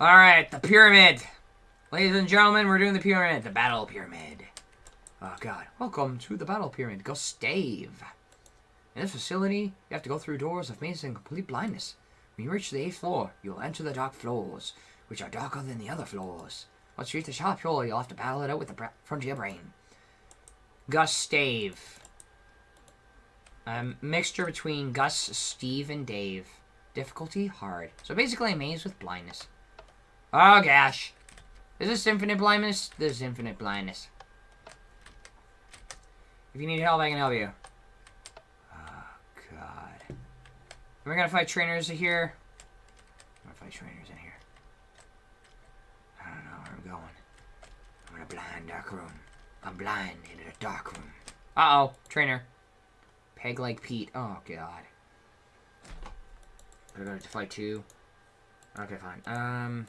Alright, the pyramid. Ladies and gentlemen, we're doing the pyramid. The battle pyramid. Oh, God. Welcome to the battle pyramid. Gustave. In this facility, you have to go through doors of maze and complete blindness. When you reach the eighth floor, you will enter the dark floors, which are darker than the other floors. Once you reach the top floor, you'll have to battle it out with the bra- frontier brain. Gustave. A mixture between Gus, Steve, and Dave. Difficulty hard. So basically a maze with blindness. Oh gosh. Is this infinite blindness? This is infinite blindness. If you need help, I can help you. Oh god. Am I gonna fight trainers here? I'm gonna fight trainers in here. I don't know where I'm going. I'm in a blind dark room. I'm blind in a dark room. Uh-oh. Trainer. Peg like Pete. Oh god. I go to fight two. Okay, fine. Um.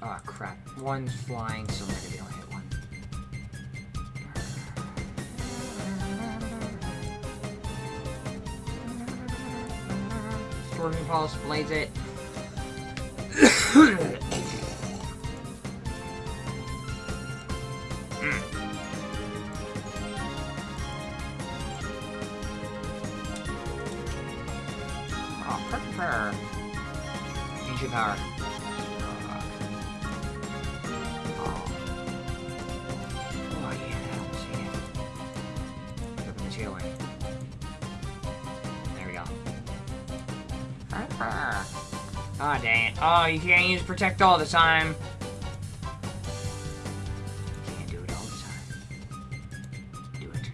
Pete. Oh crap. One's flying, so maybe don't hit one. Storming Pulse, blaze it. Oh, power. Ceiling. There we go. Oh, dang it. Oh, you can't use Protect all the time. Can't do it all the time. Do it.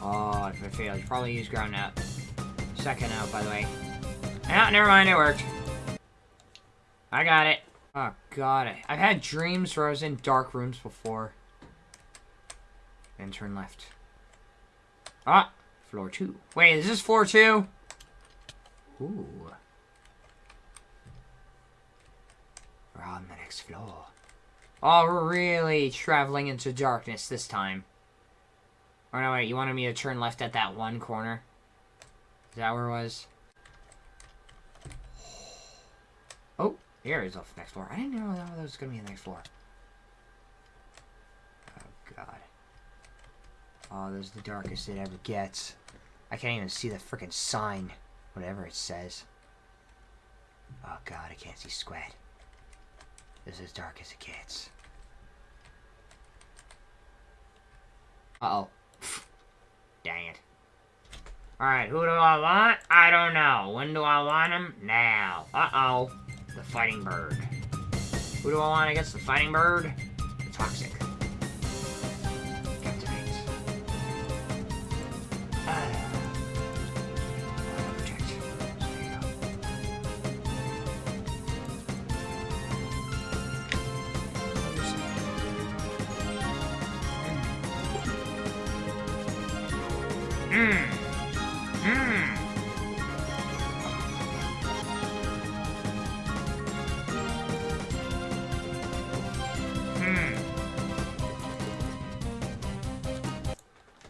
Oh, if I fail, you probably use Ground Out. Second out, by the way. Ah, never mind, it worked. I got it. Oh, God. It. I've had dreams where I was in dark rooms before. Then turn left. Ah, floor two. Wait, is this floor two? Ooh. We're on the next floor. Oh, we're really traveling into darkness this time. Or no, wait, you wanted me to turn left at that one corner? Is that where it was? Oh, here is off the next floor. I didn't know that was going to be the next floor. Oh, God. Oh, this is the darkest it ever gets. I can't even see the freaking sign. Whatever it says. Oh, God, I can't see squat. This is as dark as it gets. Uh-oh. Dang it. Alright, who do I want? I don't know. When do I want him? Now. Uh-oh. The fighting bird. Who do I want against the fighting bird? The toxic. Mmm. Mmm. Hmm.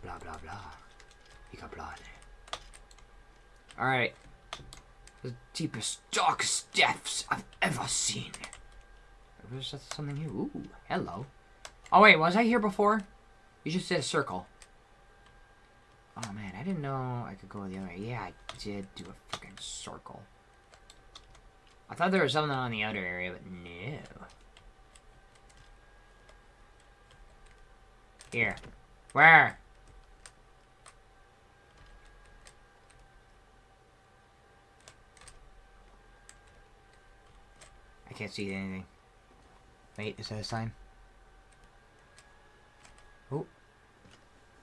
Blah blah blah. You got blood. Alright. The deepest, darkest depths I've ever seen. Was that something new? Ooh, hello. Oh wait, was I here before? You just did a circle. Oh man, I didn't know I could go the other way. Yeah, I did do a freaking circle. I thought there was something on the outer area, but no. Here. Where? I can't see anything. Wait, is that a sign? Oh.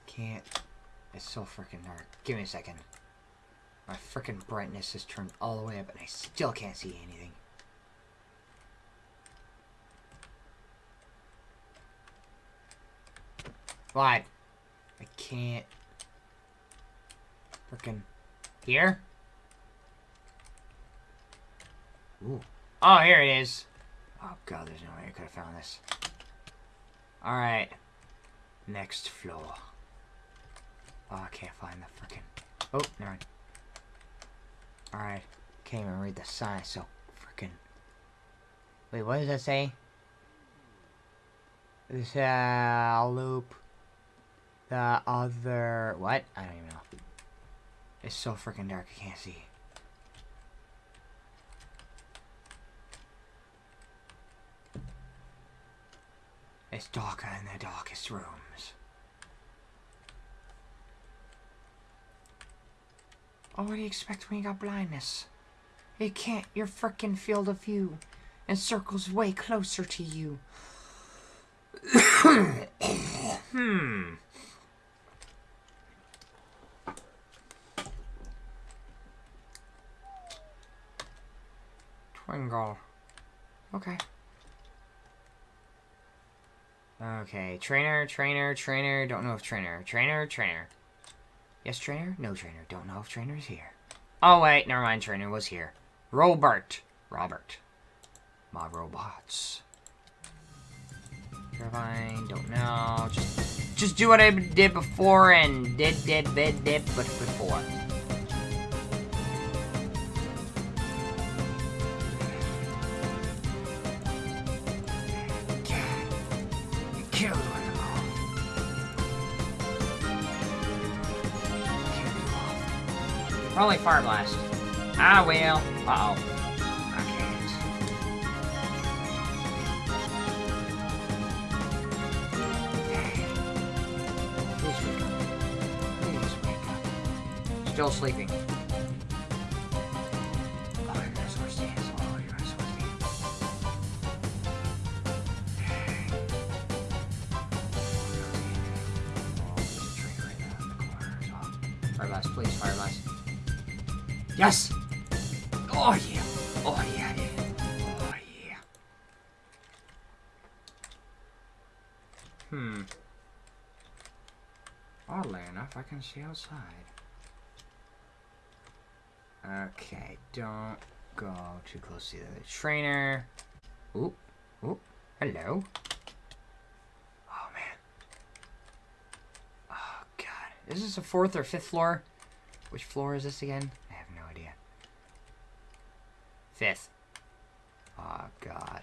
Can't. It's so freaking dark. Give me a second. My freaking brightness is turned all the way up and I still can't see anything. What? I can't. Freaking. Here? Ooh. Oh, here it is. Oh god, there's no way I could have found this. Alright. Next floor. Oh, I can't find the freaking. Oh, never mind. Alright. can't even read the sign. So freaking. Wait, what does that say? This uh, loop. The other what? I don't even know. It's so freaking dark. I can't see. It's darker in the darkest rooms. Oh, what do you expect when you got blindness? You can't, your frickin' field of view and circles way closer to you. hmm. Twingle. Okay. Okay, trainer, trainer, trainer, don't know if trainer, trainer, trainer. Yes, trainer? No, trainer, don't know if trainer's here. Oh, wait, never mind, trainer was here. Robert. Robert. My robots. Turbine, don't know. Just, just do what I did before and did, did, did, did, but before. Probably Fire Blast. Ah, well. Uh-oh. I can't. Still sleeping. Hmm. Oddly enough, I can see outside. Okay, don't go too close to the trainer. Oop, oop, hello. Oh man. Oh god. Is this the fourth or fifth floor? Which floor is this again? I have no idea. Fifth. Oh god.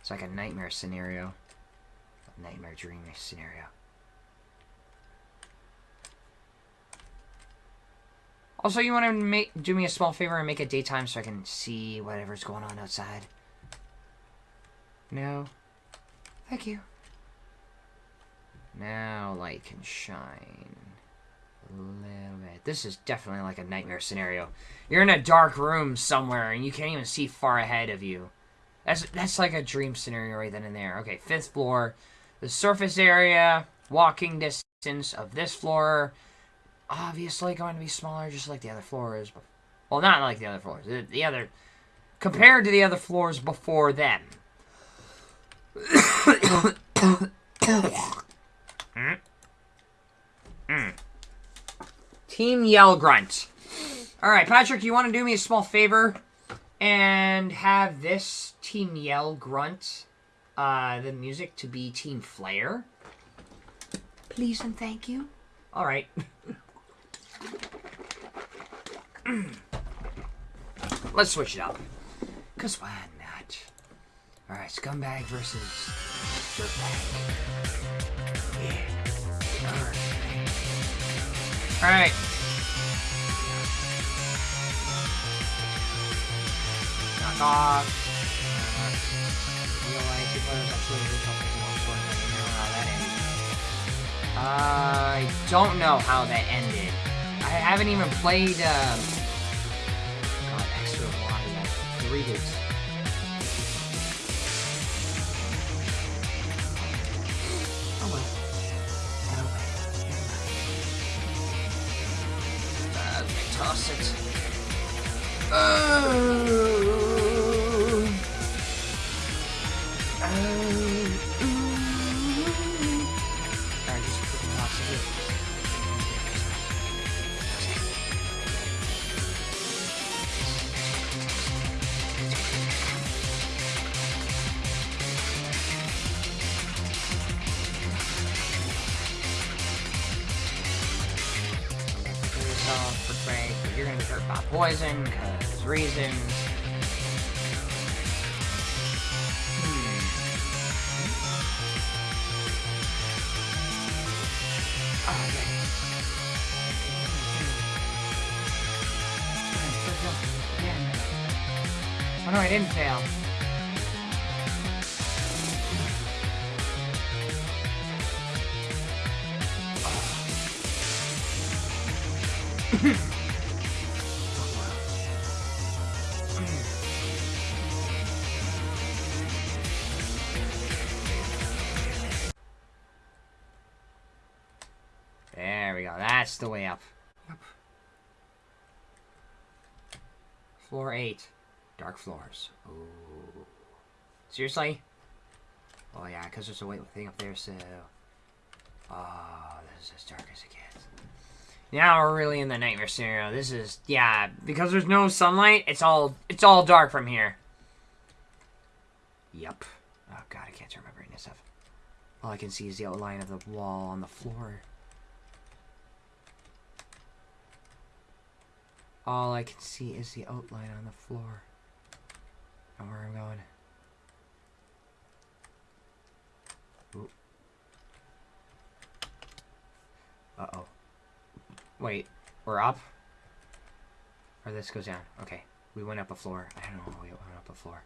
It's like a nightmare scenario. Nightmare dreaming scenario. Also, you want to make do me a small favor and make it daytime so I can see whatever's going on outside? No? Thank you. Now light can shine a little bit. This is definitely like a nightmare scenario. You're in a dark room somewhere and you can't even see far ahead of you. That's that's like a dream scenario right then and there. Okay, fifth floor. The surface area, walking distance of this floor, obviously going to be smaller just like the other floors. Well, not like the other floors. The, the other... Compared to the other floors before them. mm. Mm. Team Yell Grunt. Alright, Patrick, you want to do me a small favor? And have this Team Yell Grunt, uh, the music to be Team Flare? Please and thank you. Alright. Let's switch it up. Because why not? Alright, Scumbag versus Dirtbag. Yeah. Alright. Knock off. I don't know how that ended. I haven't even played, um... God, extra that. The hurt About poison, because reasons. Hmm. Oh. Oh no, I didn't fail. There Floor 8. Dark floors. Ooh. Seriously? Oh yeah, because there's a white thing up there, so... Oh, this is as dark as it gets. Now we're really in the nightmare scenario. This is... Yeah, because there's no sunlight, it's all it's all dark from here. Yep. Oh god, I can't turn my brightness up. All I can see is the outline of the wall on the floor. All I can see is the outline on the floor. And where I'm going. Ooh. Uh-oh. Wait, we're up? Or this goes down. Okay, we went up a floor. I don't know, we went up a floor.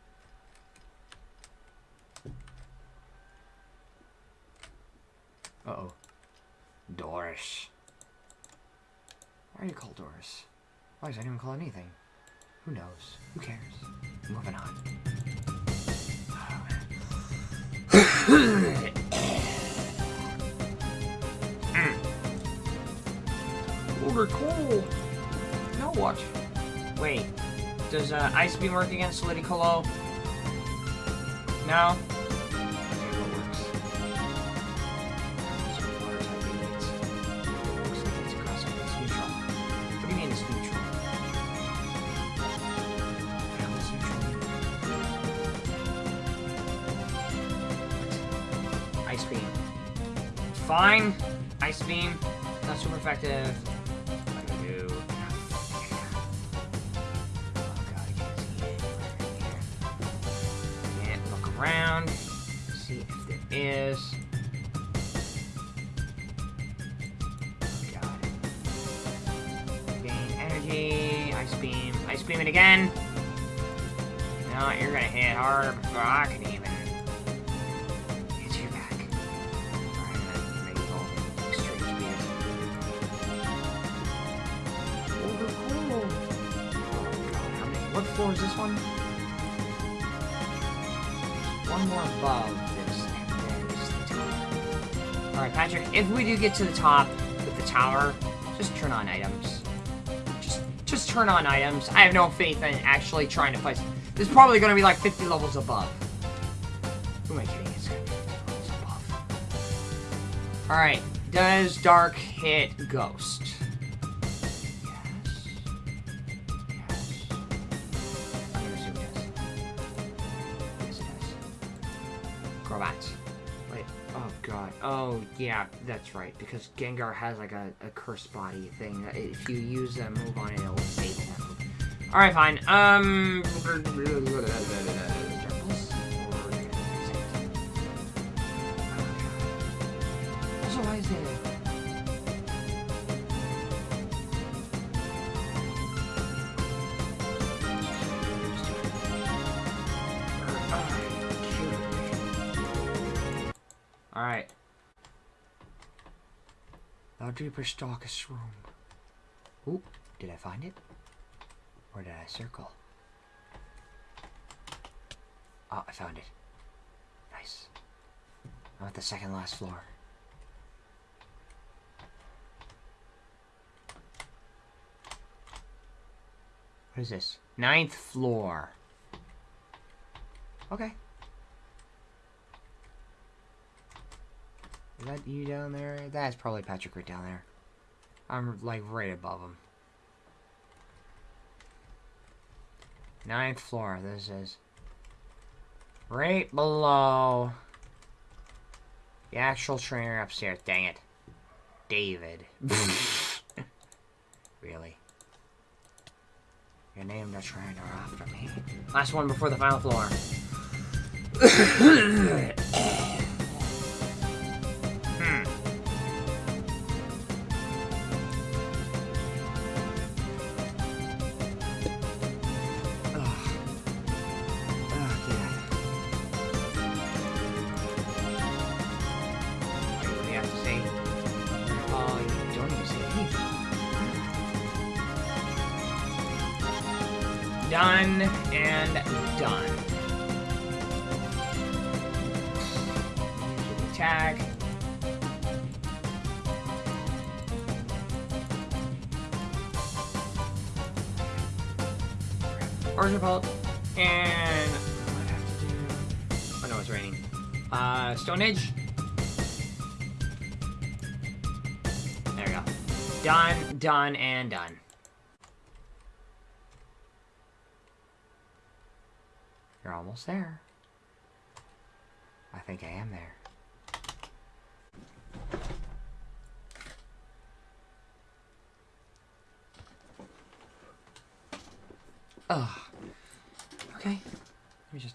Uh-oh. Doris. Why are you called Doris? Why does anyone call anything? Who knows? Who cares? Moving on. Over cool. Now what? Wait. Does uh, Ice Beam work against Ludicolo? No? Fine. Ice Beam. Not super effective. Oh look around. See if there is. Oh. Gain energy. Ice beam. Ice beam it again. No, you're gonna hit hard before I is this one? One more above this, and then this the top. Alright, Patrick, if we do get to the top with the tower, just turn on items. Just just turn on items. I have no faith in actually trying to fight. This is probably going to be like 50 levels above. Who am I kidding? It's going to be 50 levels above. Alright, does Dark hit Ghost? Crobat. Wait. Oh god. Oh yeah, that's right. Because Gengar has like a, a curse body thing. If you use a move on it, it'll that move. Alright, fine. Um. Now deeper stalkest room. Ooh, did I find it? Or did I circle? Oh, I found it. Nice. I'm at the second last floor. What is this? Ninth floor. Okay. Is that you down there? That's probably Patrick right down there. I'm like right above him. Ninth floor. This is right below the actual trainer upstairs. Dang it, David. really? You named a trainer after me. Last one before the final floor. Done and done. Tag. Origin Vault. And I have to do? Oh no, it's raining. Uh, Stone Edge. There we go. Done, done, and done. You're almost there. I think I am there. Ugh. Okay. Let me just.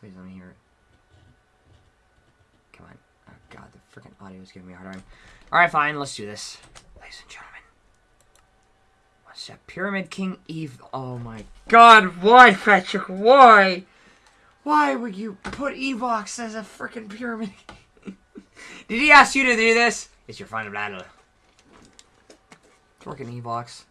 Please let me hear it. Come on. Oh god, the freaking audio is giving me a hard time. Alright, fine, let's do this. Ladies and gentlemen. That? Pyramid King Eve. Oh my god, why, Patrick? Why? Why would you put Evox as a freaking pyramid? Did he ask you to do this? It's your final battle. Freaking Evox.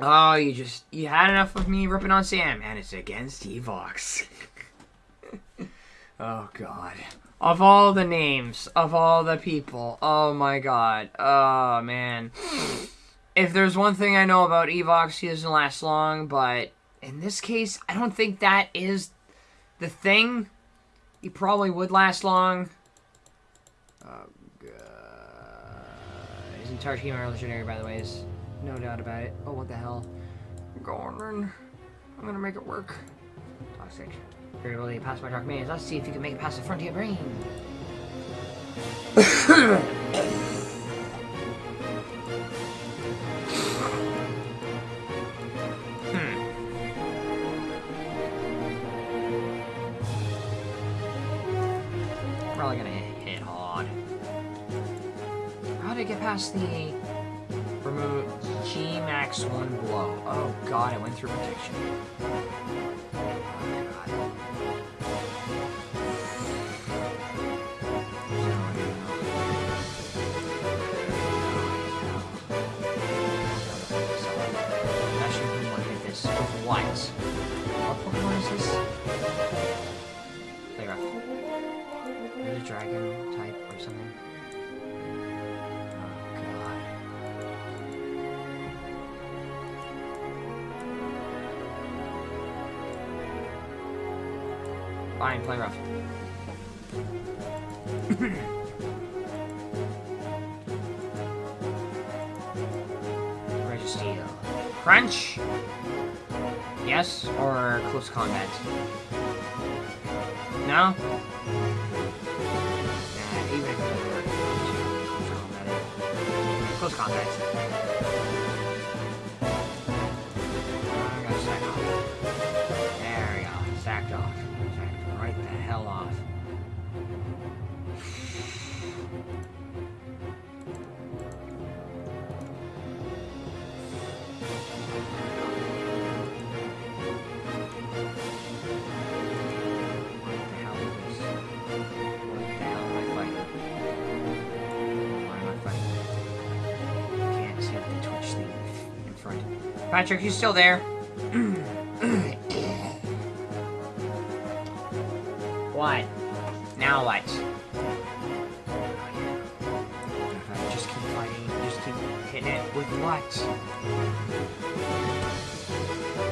Oh, you just you had enough of me ripping on Sam, and it's against Evox. oh god. Of all the names, of all the people, oh my god. Oh man. If there's one thing I know about Evox, he doesn't last long, but in this case, I don't think that is the thing. He probably would last long. Oh god. His entire team are legendary, by the way. Is no doubt about it. Oh, what the hell? Gordon. I'm gonna make it work. Toxic. Very well, you pass my dark maze. Let's see if you can make it past the frontier brain. hmm. Probably gonna hit hard. How did I get past the Remove G max one blow. Oh god, I went through protection. Dragon type or something. Oh. Fine, play rough. Registeel. Crunch? Yes, or close combat? No? ことしか考えないです。Patrick, you still there? what? Now what? Just keep fighting, just keep hitting it with what?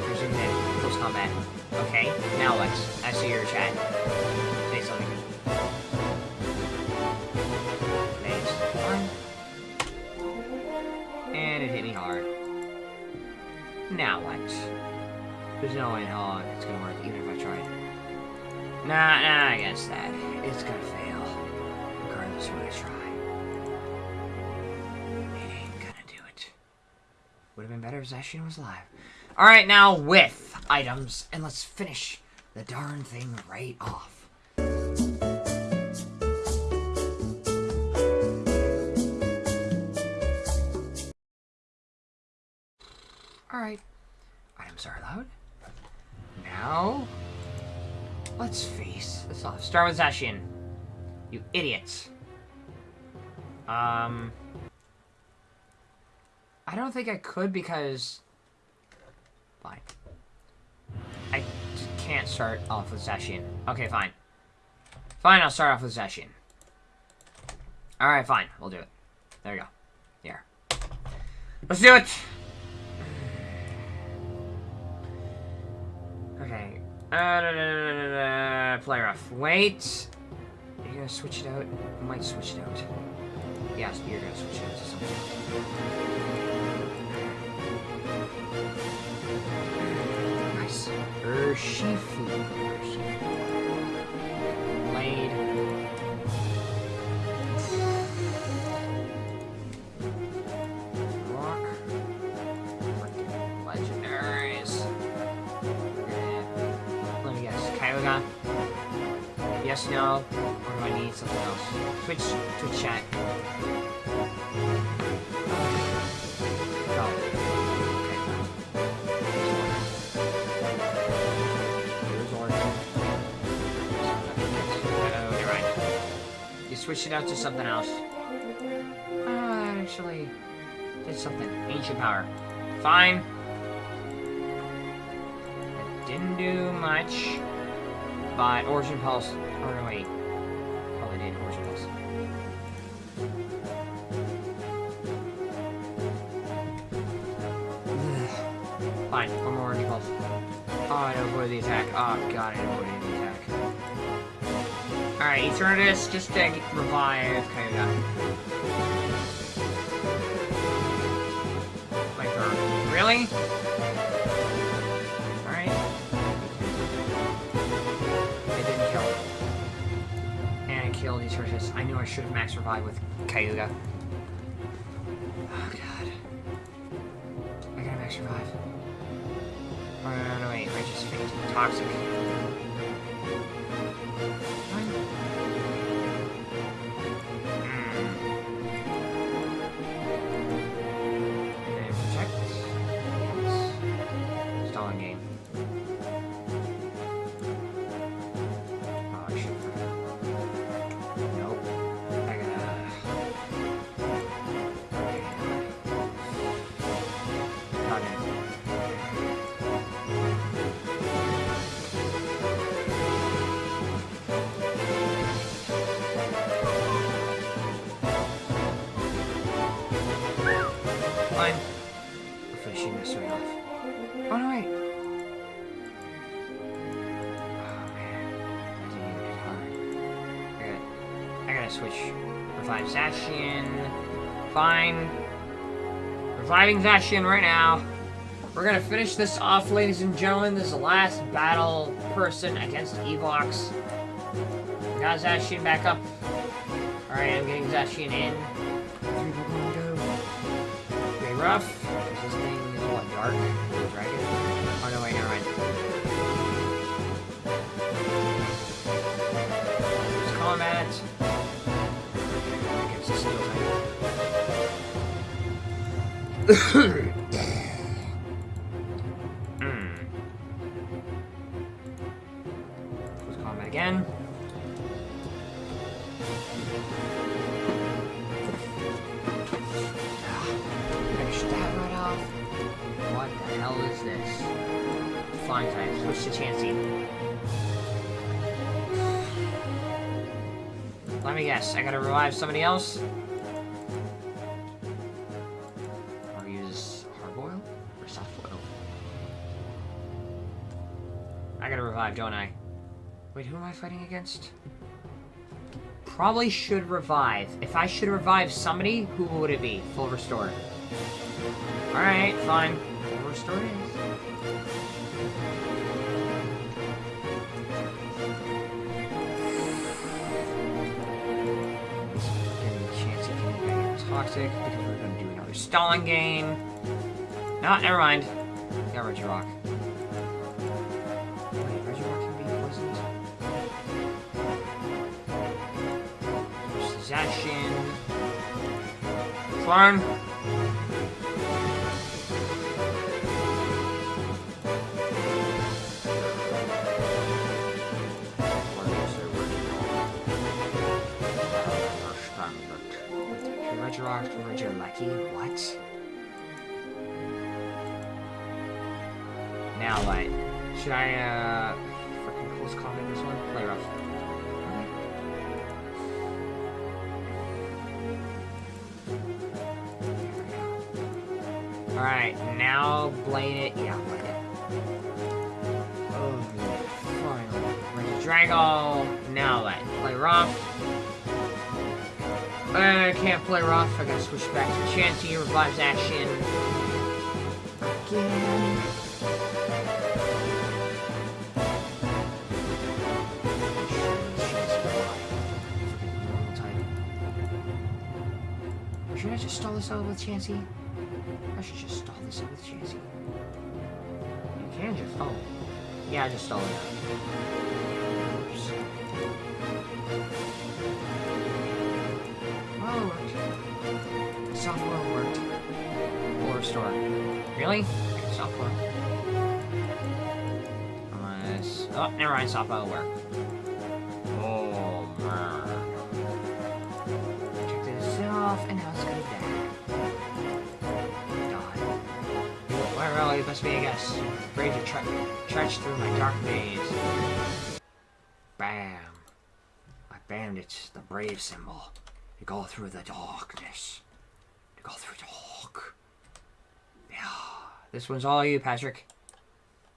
Resume hit. Close combat. Okay, now what? I see your chat. Now what? There's no way in hell it's gonna work, even if I tried. Nah, nah, I guess that. It's gonna fail. Regardless of what I try. It ain't gonna do it. Would have been better if Zacian was alive. Alright, now with items. And let's finish the darn thing right off. Alright. Items are allowed. Now, let's face this off. Start with Zacian. You idiots. Um... I don't think I could because... Fine. I can't start off with Zacian. Okay, fine. Fine, I'll start off with Zacian. Alright, fine. We'll do it. There we go. Here. Let's do it! Uh, da, da, da, play rough. Wait. Are you gonna switch it out? I might switch it out. Yes, you're gonna switch it out to something. Nice. Urshifu. Urshifu. Blade. Yes, no? Or do I need something else? Switch to chat. Oh. You're right. You switched it out to something else. That actually did something. Ancient power. Fine. It didn't do much. But Origin Pulse. Oh, no, wait. Probably did Origin Pulse. Fine, one more Origin Pulse. Oh, I avoided the attack. Oh, god, I avoided the attack. Alright, Eternatus, just to revive Kyogre. Turn. Really? I killed Eternatus. I knew I should have max revive with Kyogre. Oh, god. I gotta max revive. Oh, no, no, no, wait. I just fainted. Toxic. Revive Zacian. Fine. Reviving Zacian right now. We're gonna finish this off, ladies and gentlemen. This is the last battle person against Evox. Got Zacian back up. Alright, I'm getting Zacian in. Very rough. This thing is what, dark? Again. Finish that right off. What the hell is this? Flying type. Switch to Chansey. Let me guess. I gotta revive somebody else? Don't I? Wait, who am I fighting against? Probably should revive. If I should revive somebody, who would it be? Full restore. Alright, fine. Full restore it is. Toxic because we're gonna do another stalling game. No, never mind. Got. Wait, Regieleki, what? Now what? Should I, uh, freaking close combat this one? Play rough. Alright, now blade it. Yeah, blade it. Oh, finally. Drago. Now what? Play rough. I can't play rough. I gotta switch back to Chansey. Revives action. Again. Should I just stall this out with Chansey? I should just stall this out with Chansey. You can just... Oh. Yeah, I just stall it out. Oops. Oh, it worked. Software worked. Or store. Really? Software. Unless... Oh, never mind. Software will work. A guess. Brave to tre trench through my dark maze. Bam. I My bandits, the brave symbol. To go through the darkness. To go through dark. Yeah. This one's all you, Patrick.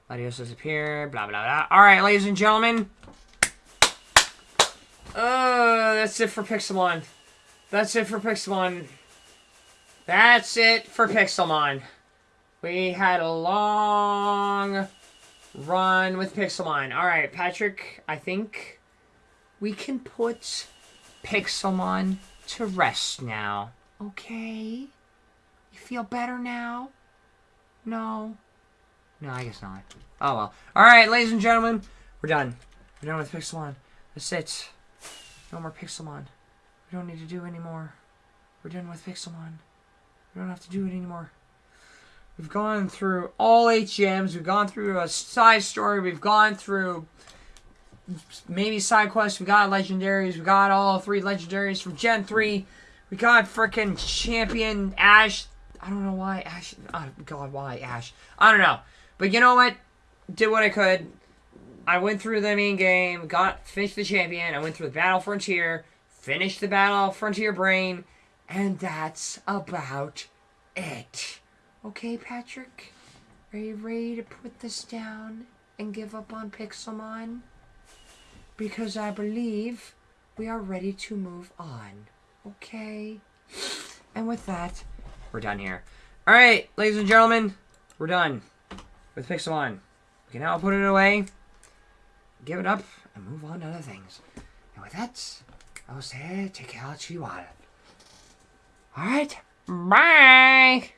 Latios disappear. Blah, blah, blah. Alright, ladies and gentlemen. Uh, that's it for Pixelmon. That's it for Pixelmon. That's it for Pixelmon. We had a long run with Pixelmon. Alright, Patrick, I think we can put Pixelmon to rest now. Okay? You feel better now? No? No, I guess not. Oh well. Alright, ladies and gentlemen, we're done. We're done with Pixelmon. That's it. No more Pixelmon. We don't need to do anymore. We're done with Pixelmon. We don't have to do it anymore. We've gone through all eight gems. We've gone through a side story. We've gone through maybe side quests. We got legendaries. We got all three legendaries from Gen 3. We got freaking champion Ash. I don't know why Ash. Oh God, why Ash? I don't know. But you know what? Did what I could. I went through the main game. Got finished the champion. I went through the battle frontier. Finished the battle frontier brain. And that's about it. Okay, Patrick? Are you ready to put this down and give up on Pixelmon? Because I believe we are ready to move on. Okay? And with that, we're done here. Alright, ladies and gentlemen, we're done with Pixelmon. We can now put it away, give it up, and move on to other things. And with that, I will say, take care, Chihuahua. Alright, bye!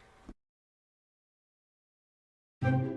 Thank you.